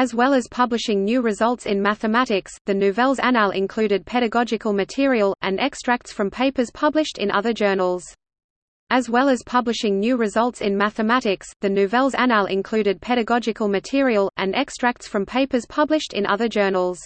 As well as publishing new results in mathematics, the Nouvelles Annales included pedagogical material, and extracts from papers published in other journals. As well as publishing new results in mathematics, the Nouvelles Annales included pedagogical material, and extracts from papers published in other journals.